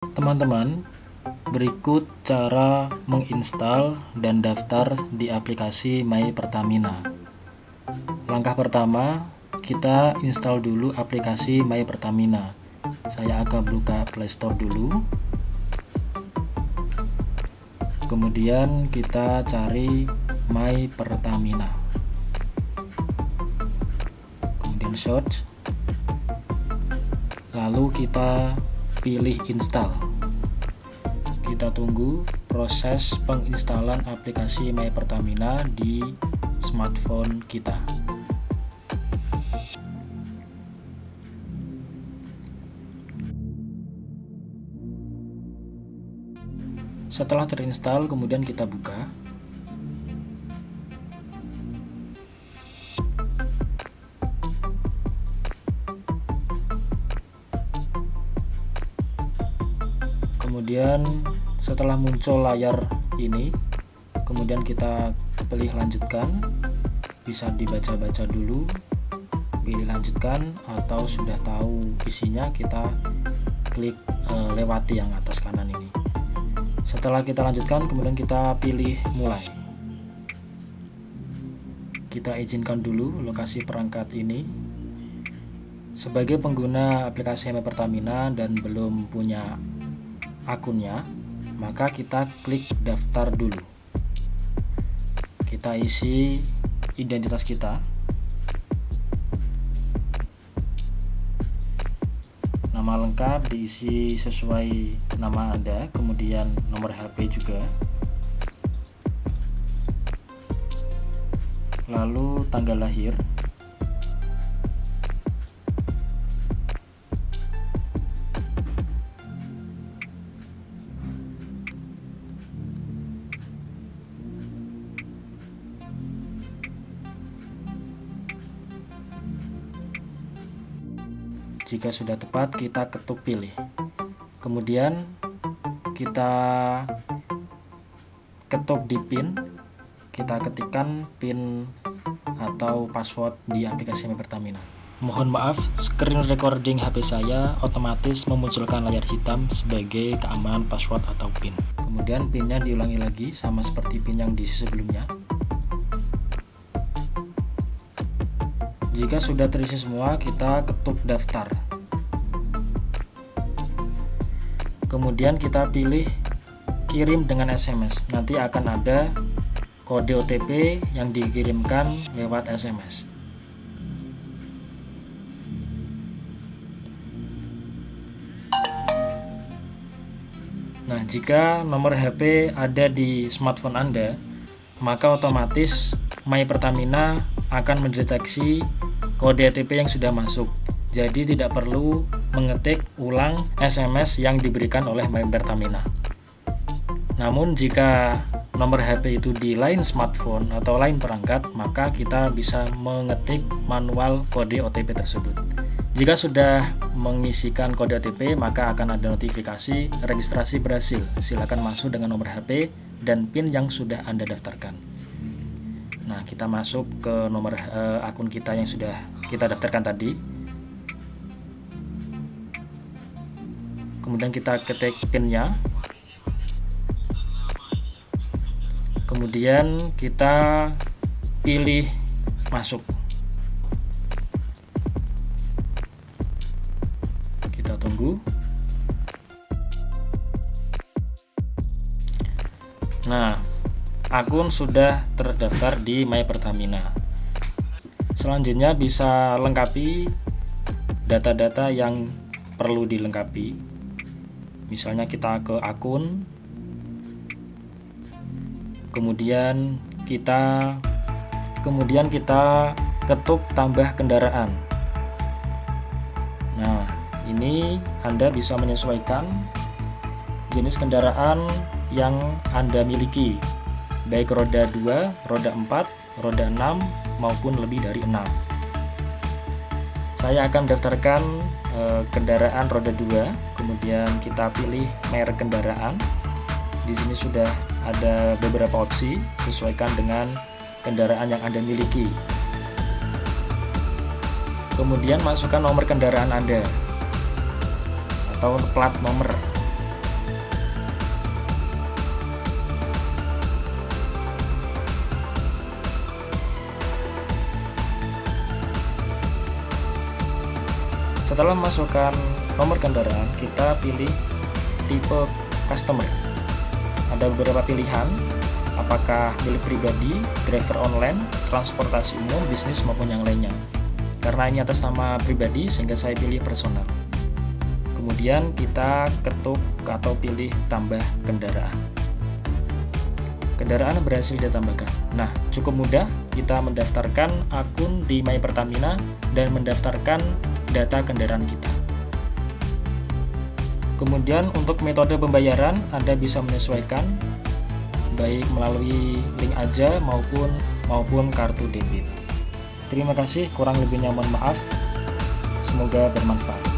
Teman-teman, berikut cara menginstal dan daftar di aplikasi My Pertamina. Langkah pertama, kita install dulu aplikasi My Pertamina. Saya akan buka Playstore dulu. Kemudian kita cari My Pertamina. Kemudian search. Lalu kita pilih install. Kita tunggu proses penginstalan aplikasi My Pertamina di smartphone kita. Setelah terinstall kemudian kita buka kemudian setelah muncul layar ini kemudian kita pilih lanjutkan. Bisa dibaca-baca dulu pilih lanjutkan atau sudah tahu isinya kita klik e, lewati yang atas kanan ini. Setelah kita lanjutkan kemudian kita pilih mulai. Kita izinkan dulu lokasi perangkat ini. Sebagai pengguna aplikasi ME Pertamina dan belum punya akunnya, maka kita klik daftar dulu. Kita isi identitas kita. Nama lengkap diisi sesuai nama Anda, kemudian nomor HP juga. Lalu tanggal lahir. Jika sudah tepat kita ketuk pilih. Kemudian kita ketuk di pin. Kita ketikkan pin atau password di aplikasi Pertamina mohon maaf screen recording HP saya otomatis memunculkan layar hitam sebagai keamanan password atau pin. Kemudian pinnya diulangi lagi sama seperti pin yang di sebelumnya Jika sudah terisi semua, kita ketuk daftar. Kemudian kita pilih kirim dengan SMS. Nanti akan ada kode OTP yang dikirimkan lewat SMS. Nah, jika nomor HP ada di smartphone Anda, maka otomatis My Pertamina akan mendeteksi kode OTP yang sudah masuk. Jadi tidak perlu mengetik ulang SMS yang diberikan oleh My Pertamina. Namun jika nomor HP itu di lain smartphone atau lain perangkat, maka kita bisa mengetik manual kode OTP tersebut. Jika sudah mengisikan kode OTP, maka akan ada notifikasi registrasi berhasil. Silakan masuk dengan nomor HP dan PIN yang sudah Anda daftarkan. Nah, kita masuk ke nomor uh, akun kita yang sudah kita daftarkan tadi. Kemudian kita ketik PIN-nya. Kemudian kita pilih masuk. Kita tunggu. Nah, akun sudah terdaftar di My Pertamina. Selanjutnya bisa lengkapi data-data yang perlu dilengkapi. Misalnya kita ke akun, kemudian kita kemudian kita ketuk tambah kendaraan. Nah, ini Anda bisa menyesuaikan jenis kendaraan yang Anda miliki baik roda 2, roda 4, roda 6 maupun lebih dari 6. Saya akan daftarkan e, kendaraan roda 2, kemudian kita pilih merek kendaraan. Di sini sudah ada beberapa opsi, sesuaikan dengan kendaraan yang Anda miliki. Kemudian masukkan nomor kendaraan Anda atau plat nomor. Setelah masukkan nomor kendaraan kita pilih tipe customer. Ada beberapa pilihan apakah milik pribadi, driver online, transportasi umum, bisnis maupun yang lainnya. Karena ini atas nama pribadi sehingga saya pilih personal. Kemudian kita ketuk atau pilih tambah kendaraan. Kendaraan berhasil ditambahkan. Nah cukup mudah. Kita mendaftarkan akun di My Pertamina dan mendaftarkan data kendaraan kita. Kemudian untuk metode pembayaran Anda bisa menyesuaikan baik melalui link aja maupun maupun kartu debit. Terima kasih kurang lebihnya mohon maaf. Semoga bermanfaat